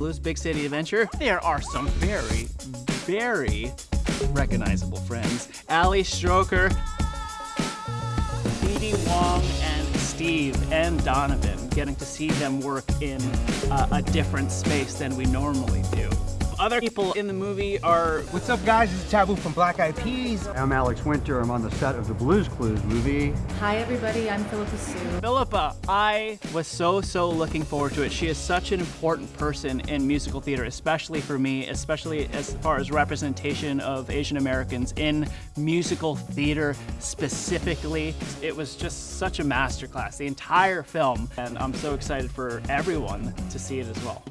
Blues Big City Adventure, there are some very, very recognizable friends. Ali Stroker, Dee Wong, and Steve and Donovan. Getting to see them work in uh, a different space than we normally do. Other people in the movie are What's up, guys? This is Taboo from Black Eyed Peas. I'm Alex Winter. I'm on the set of the Blues Clues movie. Hi everybody, I'm Phillipa Soo. Phillipa, I was so, so looking forward to it. She is such an important person in musical theater, especially for me, especially as far as representation of Asian Americans in musical theater specifically. It was just such a masterclass, the entire film, and I'm so excited for everyone to see it as well.